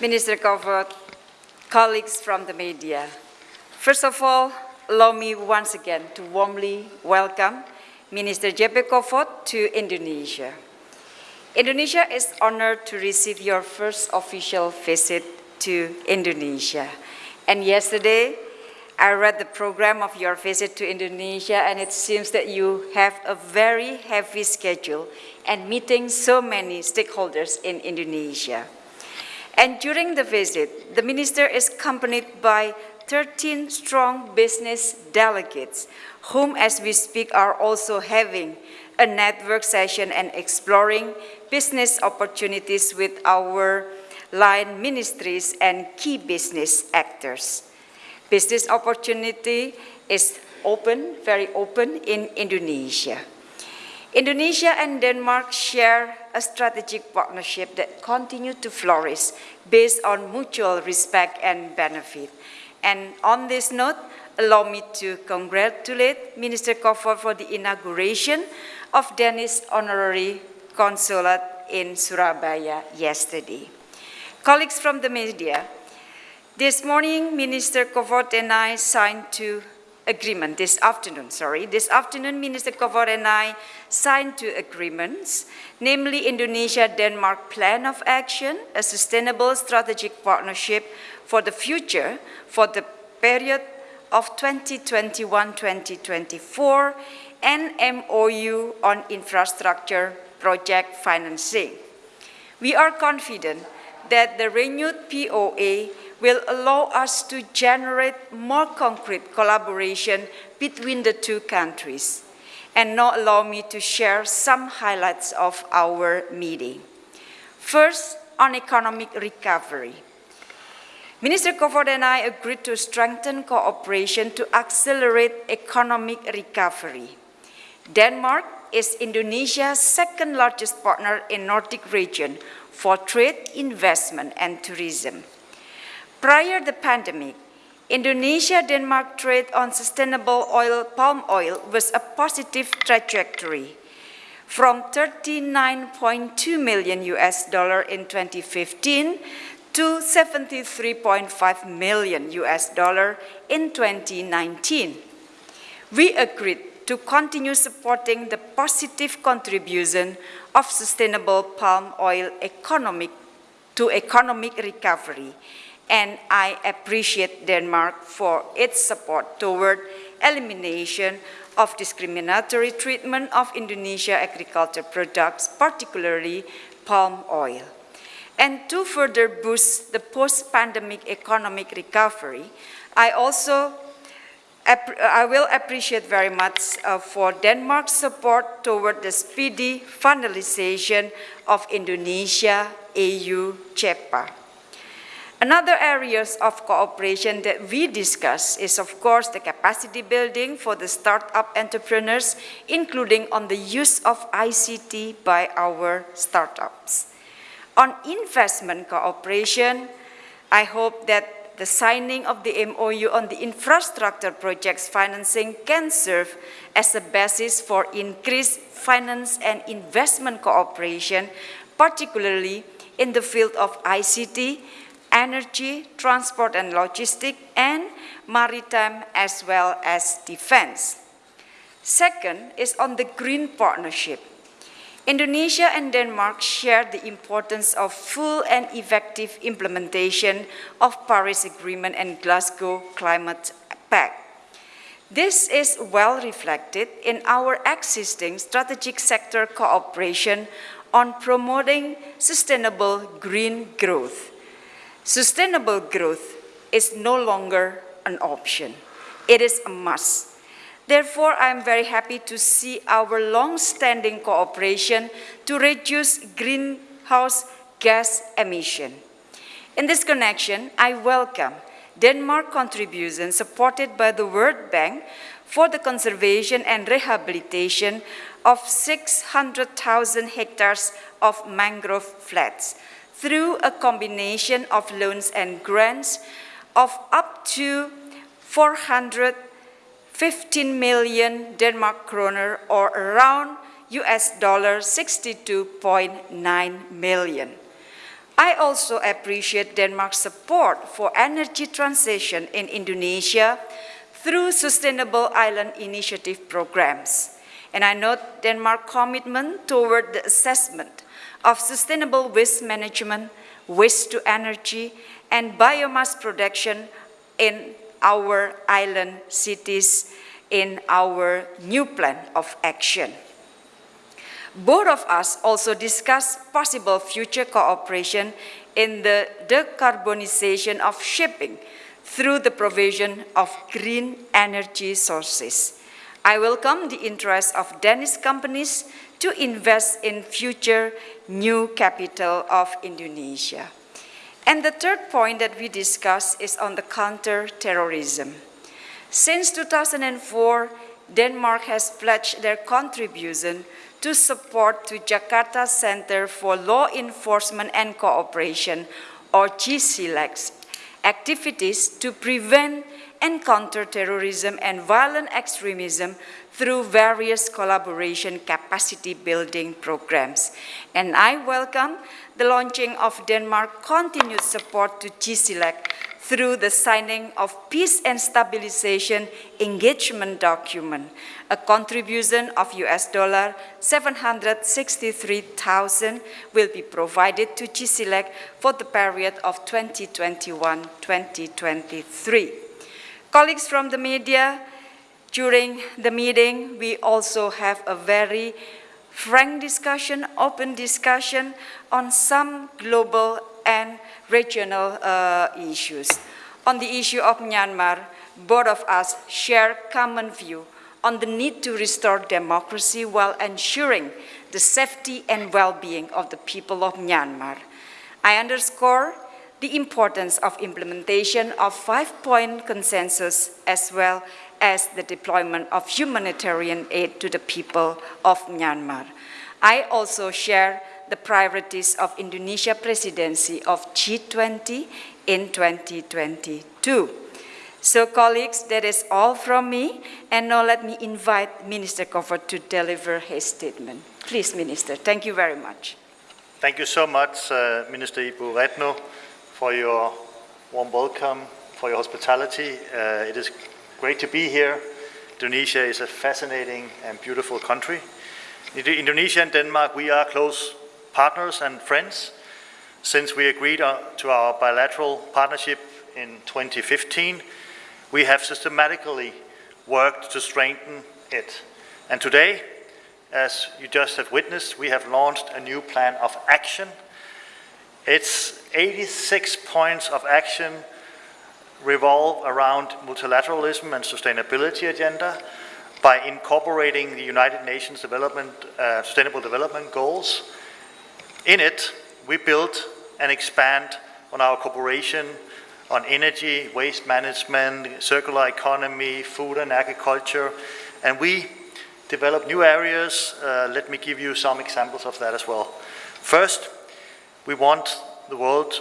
Minister Kofod, colleagues from the media. First of all, allow me once again to warmly welcome Minister JP Kofod to Indonesia. Indonesia is honored to receive your first official visit to Indonesia. And yesterday, I read the program of your visit to Indonesia and it seems that you have a very heavy schedule and meeting so many stakeholders in Indonesia. And during the visit, the minister is accompanied by 13 strong business delegates, whom as we speak are also having a network session and exploring business opportunities with our line ministries and key business actors. Business opportunity is open, very open in Indonesia. Indonesia and Denmark share a strategic partnership that continues to flourish based on mutual respect and benefit. And on this note, allow me to congratulate Minister Kofod for the inauguration of Danish Honorary Consulate in Surabaya yesterday. Colleagues from the media, this morning Minister Kofod and I signed two agreement this afternoon, sorry. This afternoon, Minister Kofod and I signed two agreements, namely Indonesia-Denmark Plan of Action, a sustainable strategic partnership for the future for the period of 2021-2024, and MOU on infrastructure project financing. We are confident that the renewed POA will allow us to generate more concrete collaboration between the two countries. And now allow me to share some highlights of our meeting. First, on economic recovery. Minister Kofod and I agreed to strengthen cooperation to accelerate economic recovery. Denmark is Indonesia's second largest partner in the Nordic region for trade, investment, and tourism. Prior to the pandemic, Indonesia-Denmark trade on sustainable oil, palm oil, was a positive trajectory from 39.2 million US dollar in 2015 to 73.5 million US dollar in 2019. We agreed to continue supporting the positive contribution of sustainable palm oil economic to economic recovery and I appreciate Denmark for its support toward elimination of discriminatory treatment of Indonesia agriculture products, particularly palm oil. And to further boost the post-pandemic economic recovery, I also I will appreciate very much uh, for Denmark's support toward the speedy finalization of Indonesia-EU CEPA. Another areas of cooperation that we discuss is, of course, the capacity building for the startup entrepreneurs, including on the use of ICT by our startups. On investment cooperation, I hope that the signing of the MOU on the infrastructure projects financing can serve as a basis for increased finance and investment cooperation, particularly in the field of ICT, energy, transport and logistics, and maritime as well as defense. Second is on the green partnership. Indonesia and Denmark share the importance of full and effective implementation of Paris Agreement and Glasgow Climate Pact. This is well reflected in our existing strategic sector cooperation on promoting sustainable green growth. Sustainable growth is no longer an option. It is a must. Therefore, I am very happy to see our long-standing cooperation to reduce greenhouse gas emission. In this connection, I welcome Denmark contribution supported by the World Bank for the conservation and rehabilitation of 600,000 hectares of mangrove flats through a combination of loans and grants of up to 415 million Denmark kroner or around US dollar 62.9 million. I also appreciate Denmark's support for energy transition in Indonesia through Sustainable Island Initiative programs. And I note Denmark's commitment toward the assessment of sustainable waste management, waste to energy, and biomass production in our island cities in our new plan of action. Both of us also discussed possible future cooperation in the decarbonization of shipping through the provision of green energy sources. I welcome the interest of Danish companies to invest in future new capital of Indonesia. And the third point that we discussed is on the counter-terrorism. Since 2004, Denmark has pledged their contribution to support to Jakarta Center for Law Enforcement and Cooperation, or JCLEC, activities to prevent and counter terrorism and violent extremism through various collaboration capacity building programs. And I welcome the launching of Denmark's continued support to JCLEC through the signing of Peace and Stabilization Engagement Document, a contribution of US dollar 763,000 will be provided to JCLEC for the period of 2021-2023. Colleagues from the media, during the meeting, we also have a very frank discussion, open discussion on some global and regional uh, issues. On the issue of Myanmar, both of us share common view on the need to restore democracy while ensuring the safety and well-being of the people of Myanmar. I underscore the importance of implementation of five-point consensus as well as the deployment of humanitarian aid to the people of Myanmar. I also share the priorities of Indonesia presidency of G20 in 2022. So colleagues, that is all from me. And now let me invite Minister Kofod to deliver his statement. Please, Minister. Thank you very much. Thank you so much, uh, Minister Ibu Retno, for your warm welcome, for your hospitality. Uh, it is great to be here. Indonesia is a fascinating and beautiful country. Indonesia and Denmark, we are close partners and friends since we agreed to our bilateral partnership in 2015. We have systematically worked to strengthen it. And today, as you just have witnessed, we have launched a new plan of action. It's 86 points of action revolve around multilateralism and sustainability agenda by incorporating the United Nations Development, uh, Sustainable Development Goals. In it, we build and expand on our cooperation on energy, waste management, circular economy, food and agriculture, and we develop new areas. Uh, let me give you some examples of that as well. First, we want the world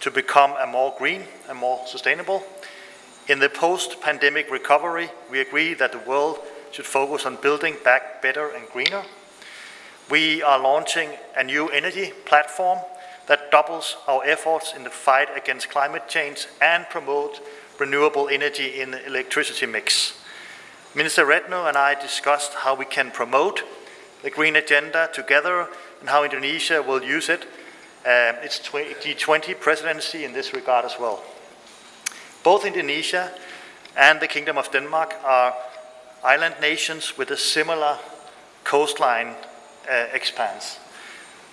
to become a more green and more sustainable. In the post-pandemic recovery, we agree that the world should focus on building back better and greener. We are launching a new energy platform that doubles our efforts in the fight against climate change and promote renewable energy in the electricity mix. Minister Retno and I discussed how we can promote the green agenda together and how Indonesia will use it um, its G20 presidency in this regard as well. Both Indonesia and the Kingdom of Denmark are island nations with a similar coastline uh, expanse.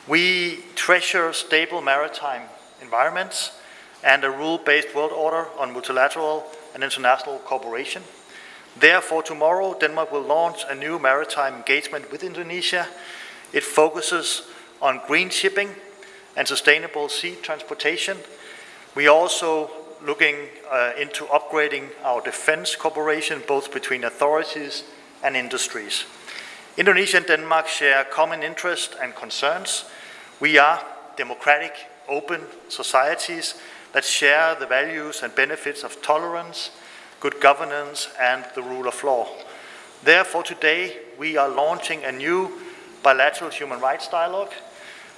We treasure stable maritime environments and a rule-based world order on multilateral and international cooperation. Therefore, tomorrow, Denmark will launch a new maritime engagement with Indonesia. It focuses on green shipping and sustainable sea transportation. We are also looking uh, into upgrading our defense cooperation, both between authorities and industries. Indonesia and Denmark share common interests and concerns. We are democratic, open societies that share the values and benefits of tolerance, good governance, and the rule of law. Therefore, today we are launching a new bilateral human rights dialogue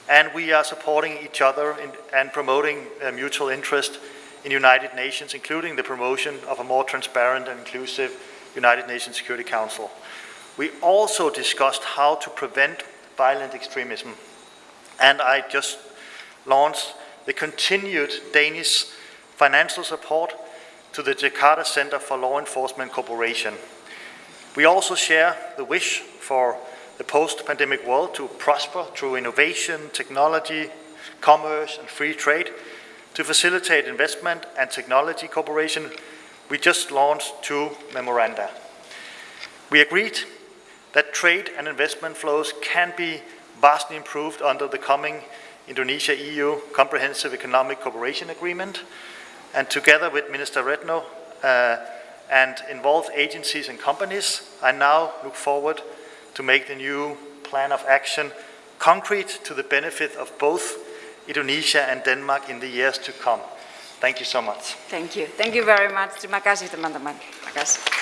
and we are supporting each other in, and promoting uh, mutual interest in United Nations, including the promotion of a more transparent and inclusive United Nations Security Council. We also discussed how to prevent violent extremism, and I just launched the continued Danish financial support to the Jakarta Center for Law Enforcement Cooperation. We also share the wish for the post-pandemic world to prosper through innovation, technology, commerce, and free trade. To facilitate investment and technology cooperation, we just launched two memoranda. We agreed that trade and investment flows can be vastly improved under the coming Indonesia-EU Comprehensive Economic Cooperation Agreement, and together with Minister Retno uh, and involved agencies and companies, I now look forward to make the new plan of action concrete to the benefit of both Indonesia and Denmark in the years to come. Thank you so much. Thank you. Thank you very much. Terima kasih teman-teman. Terima kasih.